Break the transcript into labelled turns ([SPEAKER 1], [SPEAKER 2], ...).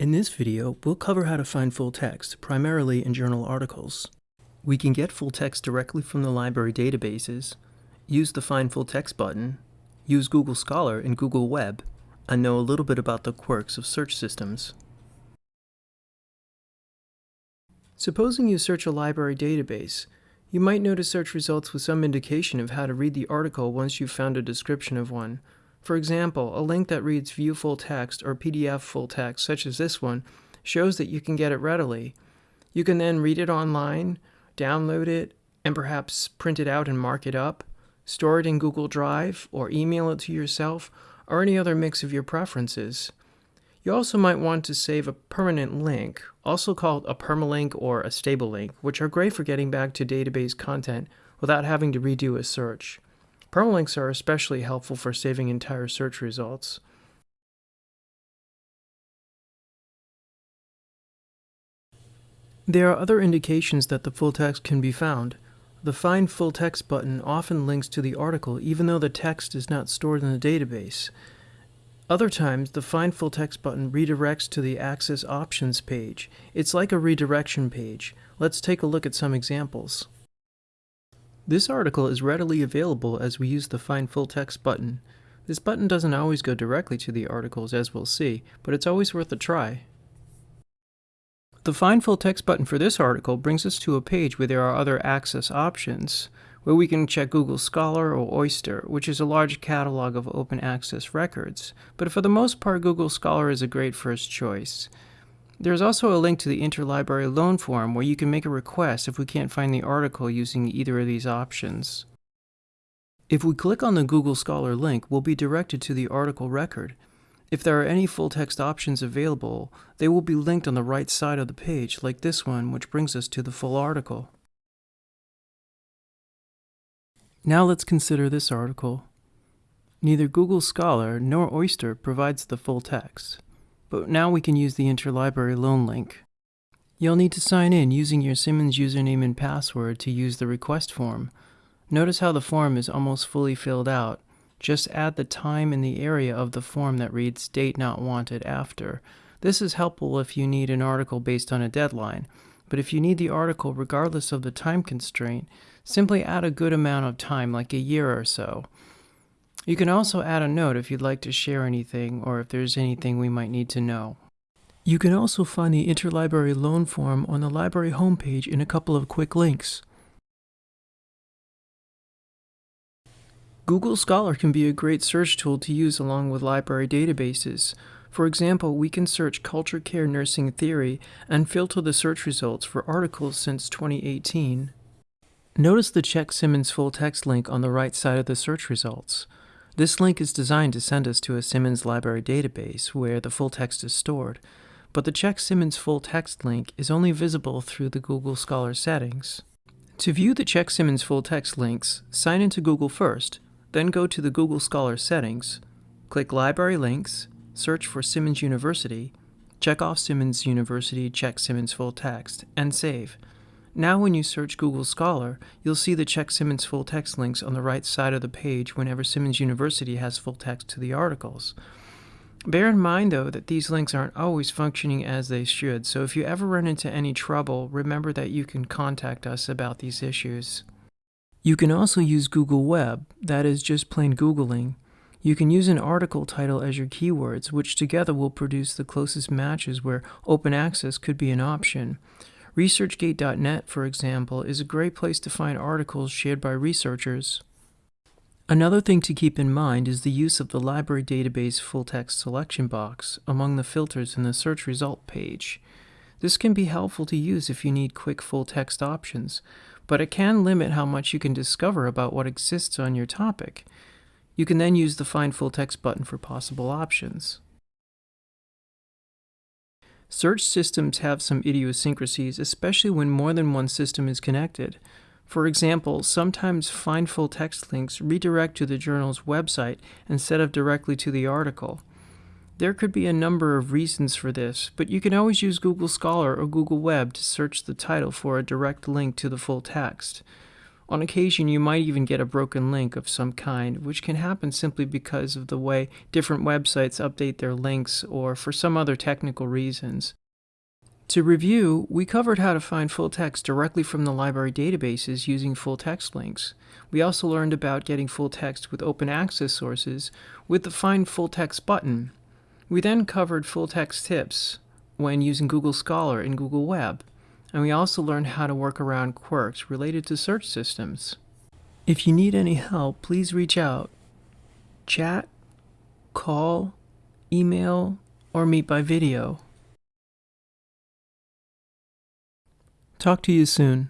[SPEAKER 1] In this video, we'll cover how to find full text, primarily in journal articles. We can get full text directly from the library databases, use the Find Full Text button, use Google Scholar and Google Web, and know a little bit about the quirks of search systems. Supposing you search a library database, you might notice search results with some indication of how to read the article once you've found a description of one, for example, a link that reads View Full Text or PDF full text, such as this one, shows that you can get it readily. You can then read it online, download it, and perhaps print it out and mark it up, store it in Google Drive, or email it to yourself, or any other mix of your preferences. You also might want to save a permanent link, also called a permalink or a stable link, which are great for getting back to database content without having to redo a search. Permalinks are especially helpful for saving entire search results. There are other indications that the full text can be found. The Find Full Text button often links to the article even though the text is not stored in the database. Other times, the Find Full Text button redirects to the Access Options page. It's like a redirection page. Let's take a look at some examples. This article is readily available as we use the Find Full Text button. This button doesn't always go directly to the articles as we'll see, but it's always worth a try. The Find Full Text button for this article brings us to a page where there are other access options, where we can check Google Scholar or OAIster, which is a large catalog of open access records, but for the most part Google Scholar is a great first choice. There is also a link to the interlibrary loan form where you can make a request if we can't find the article using either of these options. If we click on the Google Scholar link, we'll be directed to the article record. If there are any full-text options available, they will be linked on the right side of the page, like this one, which brings us to the full article. Now let's consider this article. Neither Google Scholar nor OAIster provides the full text but now we can use the interlibrary loan link. You'll need to sign in using your Simmons username and password to use the request form. Notice how the form is almost fully filled out. Just add the time and the area of the form that reads date not wanted after. This is helpful if you need an article based on a deadline, but if you need the article regardless of the time constraint, simply add a good amount of time, like a year or so. You can also add a note if you'd like to share anything or if there's anything we might need to know. You can also find the interlibrary loan form on the library homepage in a couple of quick links. Google Scholar can be a great search tool to use along with library databases. For example, we can search culture care nursing theory and filter the search results for articles since 2018. Notice the Check Simmons full text link on the right side of the search results. This link is designed to send us to a Simmons library database where the full text is stored, but the Check Simmons full text link is only visible through the Google Scholar settings. To view the Check Simmons full text links, sign into Google first, then go to the Google Scholar settings, click Library Links, search for Simmons University, check off Simmons University Check Simmons full text, and save. Now when you search Google Scholar, you'll see the Check Simmons full text links on the right side of the page whenever Simmons University has full text to the articles. Bear in mind, though, that these links aren't always functioning as they should, so if you ever run into any trouble, remember that you can contact us about these issues. You can also use Google Web, that is just plain Googling. You can use an article title as your keywords, which together will produce the closest matches where open access could be an option. ResearchGate.net, for example, is a great place to find articles shared by researchers. Another thing to keep in mind is the use of the library database full-text selection box among the filters in the search result page. This can be helpful to use if you need quick full-text options, but it can limit how much you can discover about what exists on your topic. You can then use the Find Full Text button for possible options. Search systems have some idiosyncrasies, especially when more than one system is connected. For example, sometimes find full text links redirect to the journal's website instead of directly to the article. There could be a number of reasons for this, but you can always use Google Scholar or Google Web to search the title for a direct link to the full text. On occasion, you might even get a broken link of some kind, which can happen simply because of the way different websites update their links or for some other technical reasons. To review, we covered how to find full text directly from the library databases using full text links. We also learned about getting full text with open access sources with the Find Full Text button. We then covered full text tips when using Google Scholar and Google Web, and we also learned how to work around quirks related to search systems. If you need any help, please reach out. Chat, call, email, or meet by video. Talk to you soon.